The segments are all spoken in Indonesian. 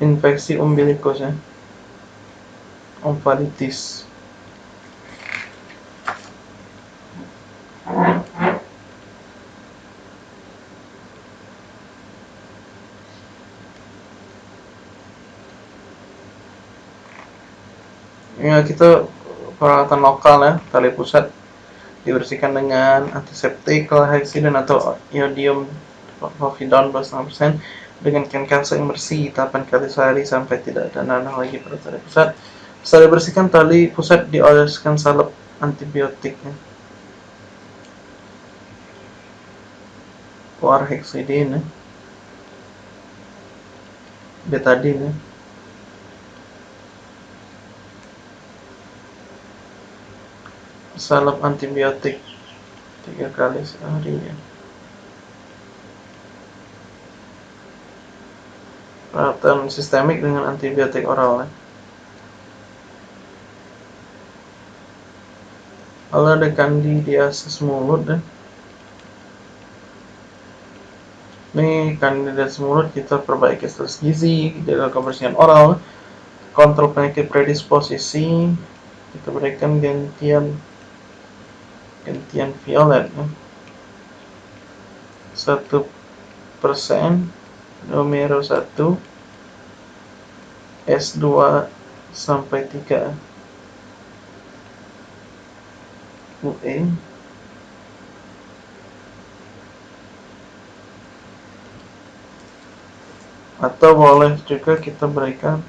infeksi umbilikus ya ompalitis ya kita perawatan lokal ya tali pusat. Dibersihkan dengan antiseptik, hexidin atau iodium povidon plus 6% dengan kain kalsa yang bersih 8 kali sehari sampai tidak ada nanah lagi pada tali pusat. Setelah dibersihkan tali pusat dioleskan salep antibiotiknya. Warhexidin ya. Betadine ya. salep antibiotik tiga kali sehari ya. Perawatan sistemik dengan antibiotik oral. Ya. Lalu ada kandidiasis mulut. Ya. Ini kandidiasis mulut kita perbaiki status gizi, jaga kebersihan oral, kontrol penyakit predisposisi, kita berikan gantian gantian violet. Ya. 1% nomor 1 S2 sampai 3 UE atau boleh juga kita berikan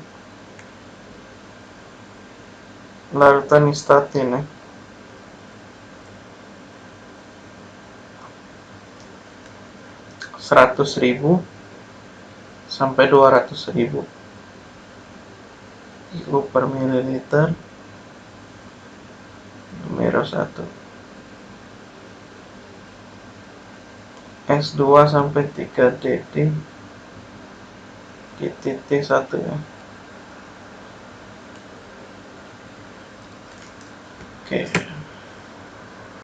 larutan istatin ya. seratus ribu sampai dua ratus ribu. Ribu per mililiter. Numero 1 S2 sampai 3 DD di titik 1 ya. Oke